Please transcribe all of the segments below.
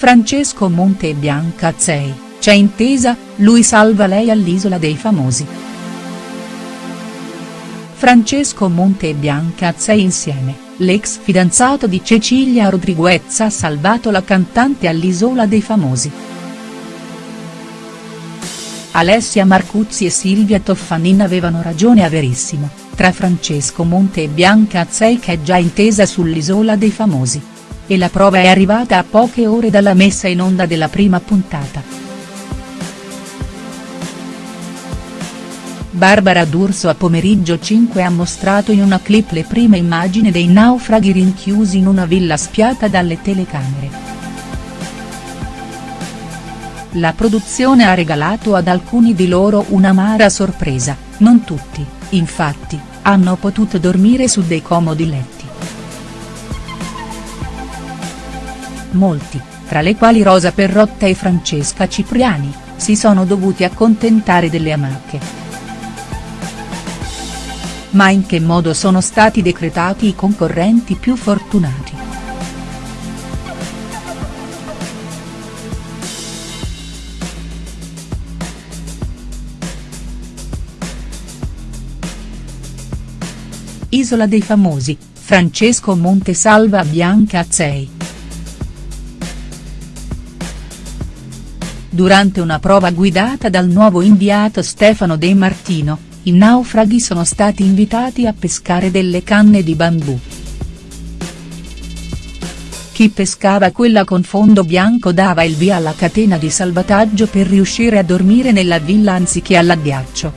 Francesco Monte e Bianca Azzei, c'è intesa, lui salva lei all'Isola dei Famosi. Francesco Monte e Bianca Azzei insieme, l'ex fidanzato di Cecilia Rodriguez ha salvato la cantante all'Isola dei Famosi. Alessia Marcuzzi e Silvia Toffanin avevano ragione a Verissimo, tra Francesco Monte e Bianca Azzei che è già intesa sull'Isola dei Famosi. E la prova è arrivata a poche ore dalla messa in onda della prima puntata. Barbara D'Urso a pomeriggio 5 ha mostrato in una clip le prime immagini dei naufraghi rinchiusi in una villa spiata dalle telecamere. La produzione ha regalato ad alcuni di loro un'amara sorpresa, non tutti, infatti, hanno potuto dormire su dei comodi letti. Molti, tra le quali Rosa Perrotta e Francesca Cipriani, si sono dovuti accontentare delle amache. Ma in che modo sono stati decretati i concorrenti più fortunati?. Isola dei Famosi, Francesco Monte salva Bianca Azzei. Durante una prova guidata dal nuovo inviato Stefano De Martino, i naufraghi sono stati invitati a pescare delle canne di bambù. Chi pescava quella con fondo bianco dava il via alla catena di salvataggio per riuscire a dormire nella villa anziché all'addiaccio.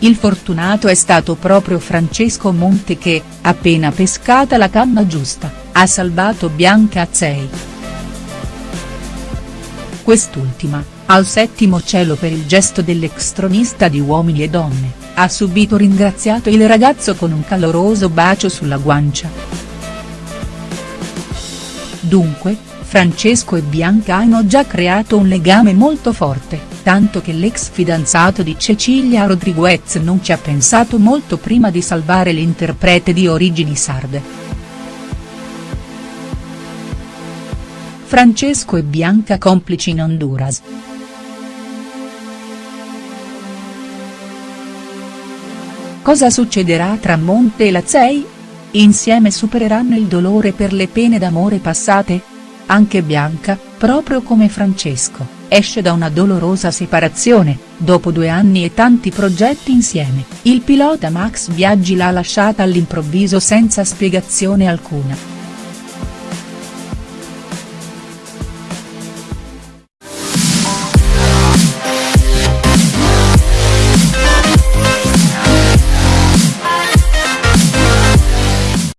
Il fortunato è stato proprio Francesco Monte che, appena pescata la canna giusta, ha salvato Bianca Azzei. Quest'ultima, al settimo cielo per il gesto dell'ex tronista di Uomini e Donne, ha subito ringraziato il ragazzo con un caloroso bacio sulla guancia. Dunque, Francesco e Bianca hanno già creato un legame molto forte tanto che l'ex fidanzato di Cecilia Rodriguez non ci ha pensato molto prima di salvare l'interprete di origini sarde. Francesco e Bianca complici in Honduras. Cosa succederà tra Monte e Lazzei? Insieme supereranno il dolore per le pene d'amore passate? Anche Bianca, proprio come Francesco esce da una dolorosa separazione, dopo due anni e tanti progetti insieme, il pilota Max Biaggi l'ha lasciata all'improvviso senza spiegazione alcuna.